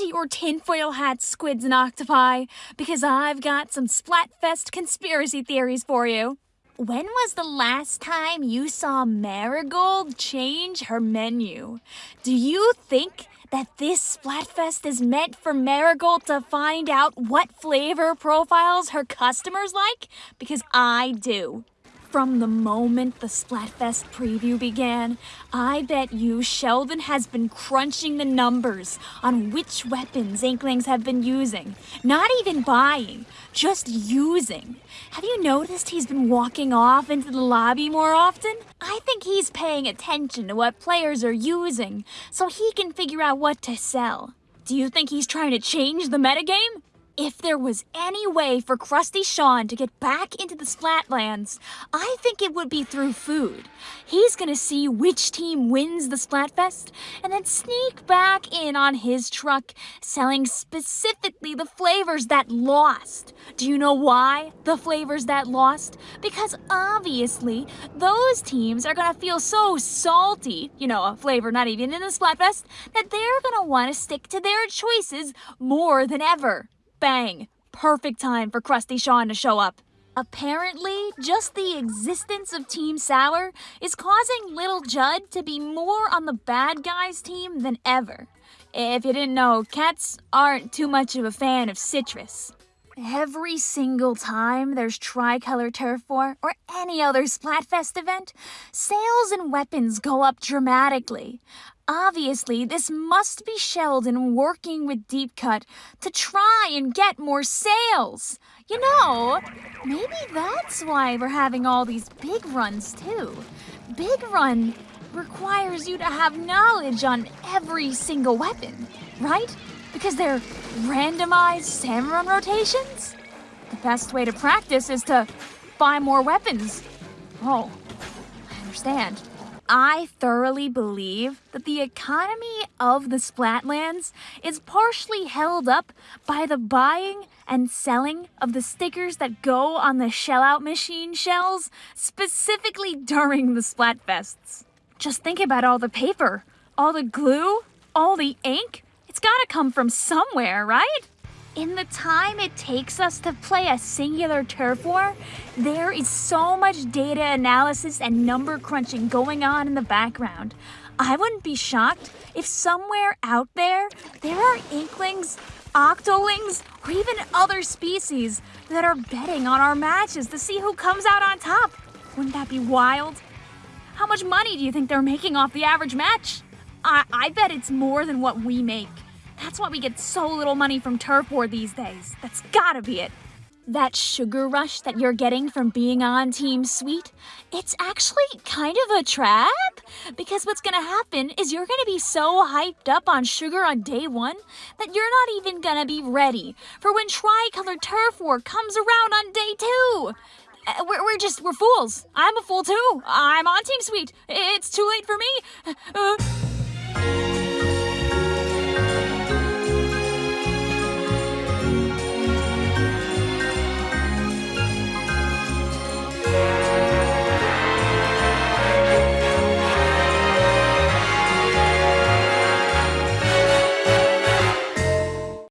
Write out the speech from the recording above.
into your tinfoil hats, squids and octopi, because I've got some Splatfest conspiracy theories for you. When was the last time you saw Marigold change her menu? Do you think that this Splatfest is meant for Marigold to find out what flavor profiles her customers like? Because I do. From the moment the Splatfest preview began, I bet you Sheldon has been crunching the numbers on which weapons Inklings have been using. Not even buying, just using. Have you noticed he's been walking off into the lobby more often? I think he's paying attention to what players are using so he can figure out what to sell. Do you think he's trying to change the metagame? If there was any way for Crusty Sean to get back into the Splatlands, I think it would be through food. He's gonna see which team wins the Splatfest and then sneak back in on his truck, selling specifically the flavors that lost. Do you know why the flavors that lost? Because obviously, those teams are gonna feel so salty, you know, a flavor not even in the Splatfest, that they're gonna wanna stick to their choices more than ever. Bang! Perfect time for Crusty Sean to show up. Apparently, just the existence of Team Sour is causing Little Judd to be more on the bad guys team than ever. If you didn't know, cats aren't too much of a fan of citrus. Every single time there's Tricolor Turf War or any other Splatfest event, sales and weapons go up dramatically. Obviously, this must be Sheldon working with Deep Cut to try and get more sales. You know, maybe that's why we're having all these big runs too. Big run requires you to have knowledge on every single weapon, right? Because they're randomized Salmon rotations? The best way to practice is to buy more weapons. Oh, I understand. I thoroughly believe that the economy of the Splatlands is partially held up by the buying and selling of the stickers that go on the shellout machine shells, specifically during the Splatfests. Just think about all the paper, all the glue, all the ink. It's gotta come from somewhere, right? In the time it takes us to play a singular turf war, there is so much data analysis and number crunching going on in the background. I wouldn't be shocked if somewhere out there, there are inklings, octolings, or even other species that are betting on our matches to see who comes out on top. Wouldn't that be wild? How much money do you think they're making off the average match? I, I bet it's more than what we make. That's why we get so little money from Turf War these days. That's gotta be it. That sugar rush that you're getting from being on Team Sweet, it's actually kind of a trap. Because what's gonna happen is you're gonna be so hyped up on sugar on day one that you're not even gonna be ready for when Tricolor Turf War comes around on day two. Uh, we're, we're just, we're fools. I'm a fool too. I'm on Team Sweet. It's too late for me. Uh,